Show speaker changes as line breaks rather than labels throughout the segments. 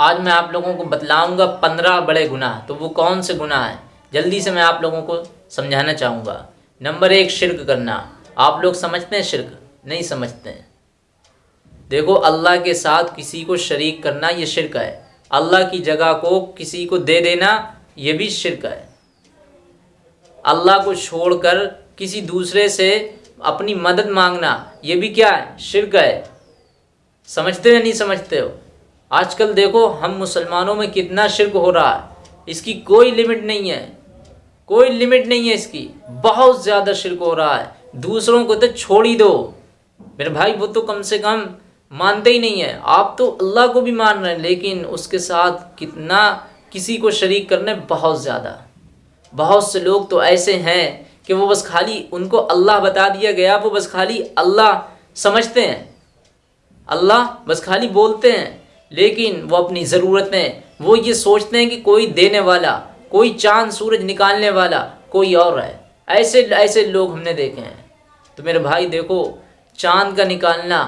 आज मैं आप लोगों को बतलाऊँगा पंद्रह बड़े गुनाह तो वो कौन से गुनाह हैं? जल्दी से मैं आप लोगों को समझाना चाहूँगा। नंबर एक, शिरक करना। आप लोग समझते हैं शिरक? नहीं समझते हैं। देखो, अल्लाह के साथ किसी को शरीक करना ये शिरक है। अल्लाह की जगह को किसी को दे देना ये भी शिरक है। अल्लाह को छोड़कर किसी दूसरे से अपनी मदद मांगना ये भी क्या है? शिरक है। समझते हो नहीं समझते हो? आजकल देखो, हम मुसलमानों में कितना शिरक हो रहा है। इसकी कोई लिमिट नहीं है। कोई लिमिट नहीं है इसकी। बहुत ज़्यादा शिरक हो रहा है। दूसरों को तो छोड़ ही दो। मेरे भाई, वो तो कम से कम मानते ही नहीं है। आप तो अल्लाह को भी मान रहे हैं, लेकिन उसके साथ कितना किसी को शरीक करने बहुत ज़्यादा। बहुत से लोग तो ऐसे हैं कि वो बस खाली उनको अल्लाह बता दिया गया, वो बस खाली अल्लाह समझते हैं। अल्लाह बस खाली बोलते हैं। लेकिन वो अपनी ज़रूरतें वो ये सोचते हैं कि कोई देने वाला, कोई चाँद सूरज निकालने वाला कोई और है। ऐसे ऐसे लोग हमने देखे हैं। तो मेरे भाई देखो, चाँद का निकालना,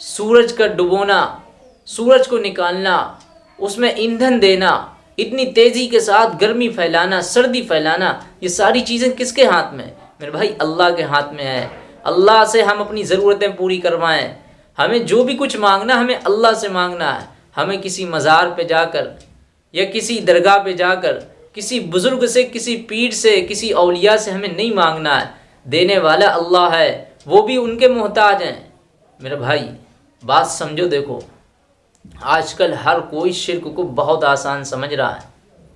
सूरज का डुबोना, सूरज को निकालना, उसमें ईंधन देना, इतनी तेज़ी के साथ गर्मी फैलाना, सर्दी फैलाना, ये सारी चीज़ें किसके हाथ में? मेरे भाई अल्लाह के हाथ में है। अल्लाह से हम अपनी ज़रूरतें पूरी करवाएँ। हमें जो भी कुछ मांगना, हमें अल्लाह से मांगना है। हमें किसी मज़ार पे जाकर या किसी दरगाह पे जाकर, किसी बुज़ुर्ग से, किसी पीर से, किसी अलिया से हमें नहीं मांगना है। देने वाला अल्लाह है, वो भी उनके मोहताज हैं। मेरे भाई, बात समझो देखो, आजकल हर कोई शिरक को बहुत आसान समझ रहा है,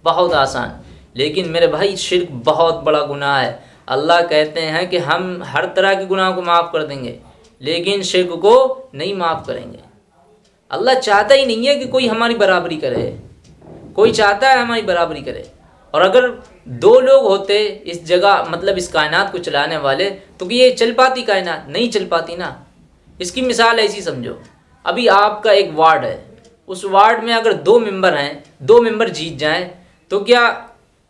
बहुत आसान। लेकिन मेरे भाई, शिरक बहुत बड़ा गुनाह है। अल्लाह कहते हैं कि हम हर तरह के गुनाह को माफ़ कर देंगे। लेकिन शिरक को नहीं माफ़ करेंगे। अल्लाह चाहता ही नहीं है कि कोई हमारी बराबरी करे। कोई चाहता है हमारी बराबरी करे। और अगर दो लोग होते इस जगह मतलब इस कायनात को चलाने वाले तो ये चल पाती कायनात? नहीं चल पाती ना। इसकी मिसाल ऐसी समझो। अभी आपका एक वार्ड है। उस वार्ड में अगर दो मेंबर हैं, दो मेंबर जीत जाएँ तो क्या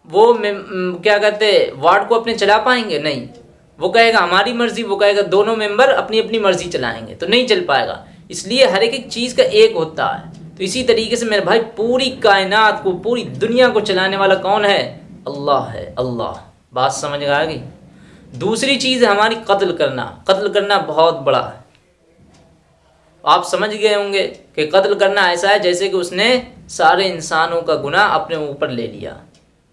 वो क्या कहते वार्ड को अपने चला पाएँगे? नहीं। वो कहेगा, हमारी मर्ज़ी, वो कहेगा, दोनों मेंबर अपनी अपनी मर्ज़ी चलाएँगे तो नहीं चल पाएगा। इसलिए हर एक चीज़ का एक होता है। तो इसी तरीके से मेरे भाई, पूरी कायनात को, पूरी दुनिया को चलाने वाला कौन है? अल्लाह है, अल्लाह। बात समझ आ गई? दूसरी चीज़ है हमारी कत्ल करना। कत्ल करना बहुत बड़ा है। आप समझ गए होंगे कि कत्ल करना ऐसा है जैसे कि उसने सारे इंसानों का गुना अपने ऊपर ले लिया।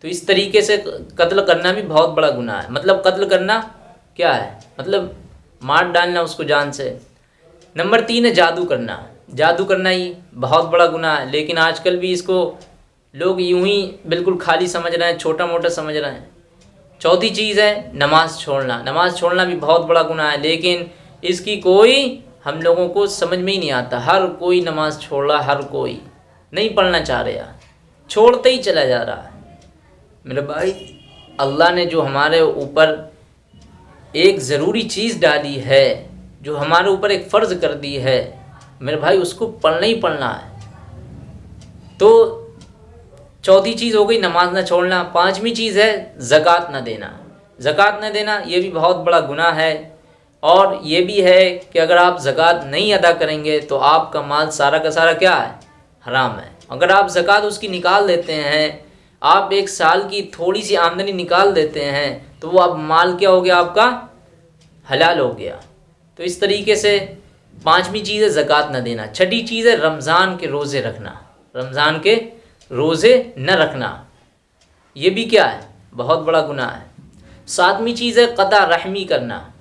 तो इस तरीके से कत्ल करना भी बहुत बड़ा गुनाह है। मतलब कत्ल करना क्या है? मतलब मार डालना उसको जान से। नंबर तीन है जादू करना। जादू करना ही बहुत बड़ा गुनाह है, लेकिन आजकल भी इसको लोग यूँ ही बिल्कुल खाली समझ रहे हैं छोटा मोटा समझ रहे हैं। चौथी चीज़ है नमाज़ छोड़ना। नमाज़ छोड़ना भी बहुत बड़ा गुनाह है, लेकिन इसकी कोई हम लोगों को समझ में ही नहीं आता। हर कोई नमाज़ छोड़ रहा, हर कोई नहीं पढ़ना चाह रहा। छोड़ते ही चला जा रहा है। मेरे भाई, अल्लाह ने जो हमारे ऊपर एक ज़रूरी चीज़ डाली है, जो हमारे ऊपर एक फ़र्ज़ कर दी है। मेरे भाई, उसको पढ़ना ही पढ़ना है। तो चौथी चीज़ हो गई, नमाज़ ना छोड़ना। पांचवी चीज़ है, ज़क़़त ना देना। ज़क़़त ना देना, ये भी बहुत बड़ा गुनाह है। और ये भी है कि अगर आप ज़क़़त नहीं अदा करेंगे तो आपका माल सारा का सारा क्या है? हराम है। अगर आप ज़क़़त उसकी निकाल देते हैं, आप एक साल की थोड़ी सी आमदनी निकाल देते हैं तो वो अब माल क्या हो गया आपका? हलाल हो गया। तो इस तरीके से पांचवी चीज़ है ज़क़़त न देना। छठी चीज़ है रमज़ान के रोज़े रखना। रमज़ान के रोज़े न रखना। ये भी क्या है? बहुत बड़ा गुनाह है। सातवीं चीज़ है कदा रहमी करना।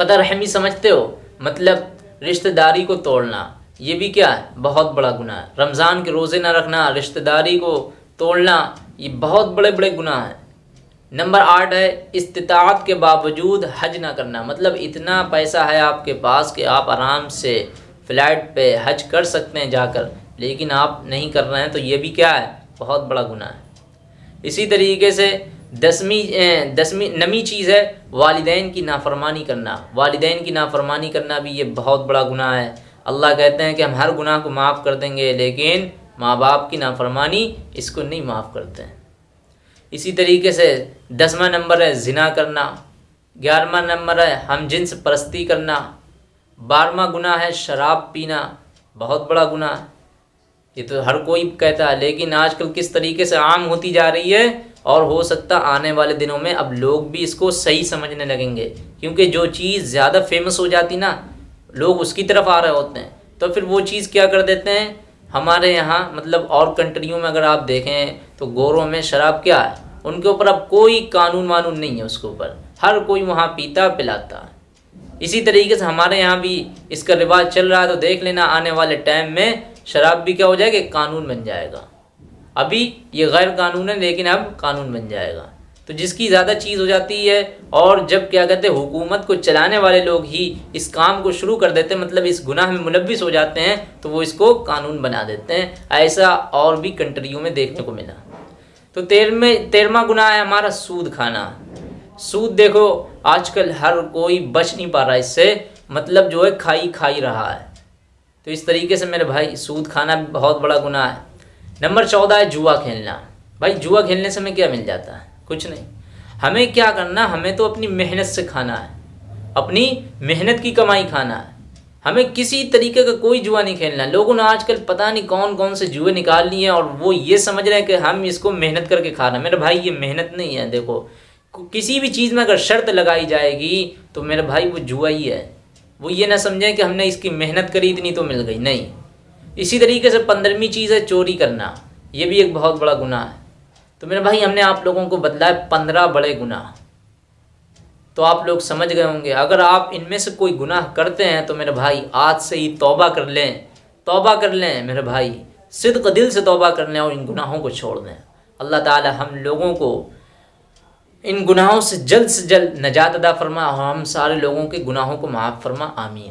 कदा रहमी समझते हो? मतलब रिश्तेदारी को तोड़ना। ये भी क्या है? बहुत बड़ा गुनाह है। रमज़ान के रोज़े ना रखना, रिश्तेदारी को तोड़ना, ये बहुत बड़े बड़े गुनाह हैं। नंबर आठ है इस्तात के बावजूद हज ना करना। मतलब इतना पैसा है आपके पास कि आप आराम से फ़्लाइट पे हज कर सकते हैं जाकर। लेकिन आप नहीं कर रहे हैं तो ये भी क्या है? बहुत बड़ा गुनाह है। इसी तरीके से दसवीं दसवीं, नवी चीज़ है, वालदेन की नाफरमानी करना। वालदेन की नाफरमानी करना भी ये बहुत बड़ा गुनाह है। अल्लाह कहते हैं कि हम हर गुनाह को माफ़ कर देंगे, लेकिन माँ बाप की नाफरमानी इसको नहीं माफ़ करते हैं। इसी तरीके से दसवा नंबर है जिना करना, ग्यारहवा नंबर है हम जिन्स परस्ती करना, बारहवा गुना है शराब पीना, बहुत बड़ा गुनाह ये तो हर कोई कहता है, लेकिन आजकल किस तरीके से आम होती जा रही है और हो सकता आने वाले दिनों में अब लोग भी इसको सही समझने लगेंगे, क्योंकि जो चीज़ ज़्यादा फ़ेमस हो जाती ना, लोग उसकी तरफ़ आ रहे होते हैं तो फिर वो चीज़ क्या कर देते हैं? हमारे यहाँ मतलब और कंट्रियों में अगर आप देखें तो गोरों में शराब क्या है? उनके ऊपर अब कोई कानून वानून नहीं है उसके ऊपर। हर कोई वहाँ पीता पिलाता है। इसी तरीके से हमारे यहाँ भी इसका रिवाज चल रहा है तो देख लेना आने वाले टाइम में शराब भी क्या हो जाएगा? कानून बन जाएगा। अभी ये गैर कानून है, लेकिन अब कानून बन जाएगा। तो जिसकी ज़्यादा चीज़ हो जाती है, और जब क्या कहते हैं, हुकूमत को चलाने वाले लोग ही इस काम को शुरू कर देते हैं मतलब इस गुनाह में मुलविस हो जाते हैं तो वो इसको कानून बना देते हैं। ऐसा और भी कंट्रियों में देखने को मिला। तो तेरहवें तेरहवा गुना है हमारा सूद खाना। सूद देखो, आजकल हर कोई बच नहीं पा रहा है, इससे मतलब जो है खाई खाई रहा है। तो इस तरीके से मेरे भाई, सूद खाना बहुत बड़ा गुना है। नंबर चौदह है जुआ खेलना। भाई, जुआ खेलने से हमें क्या मिल जाता है? कुछ नहीं। हमें क्या करना, हमें तो अपनी मेहनत से खाना है। अपनी मेहनत की कमाई खाना है। हमें किसी तरीके का कोई जुआ नहीं खेलना। लोगों ने आजकल पता नहीं कौन कौन से जुए निकाल लिए हैं और वो ये समझ रहे हैं कि हम इसको मेहनत करके खा रहे हैं। मेरे भाई, ये मेहनत नहीं है, देखो। किसी भी चीज़ में अगर शर्त लगाई जाएगी तो मेरे भाई, वो जुआ ही है। वो ये ना समझें कि हमने इसकी मेहनत करी, इतनी तो मिल गई। नहीं। इसी तरीके से पंद्रहवीं चीज़ है चोरी करना। ये भी एक बहुत बड़ा गुनाह है। तो मेरे भाई, हमने आप लोगों को बतलाया पंद्रह बड़े गुनाह। तो आप लोग समझ गए होंगे। अगर आप इनमें से कोई गुनाह करते हैं तो मेरे भाई, आज से ही तोबा कर लें। तोबा कर लें, मेरे भाई। सिद्क दिल से तोबा कर लें और इन गुनाहों को छोड़ दें। अल्लाह ताला हम लोगों को इन गुनाहों से जल्द से जल्द नजात अदा फरमा और हम सारे लोगों के गुनाहों को माफ़ फरमा। आमीन।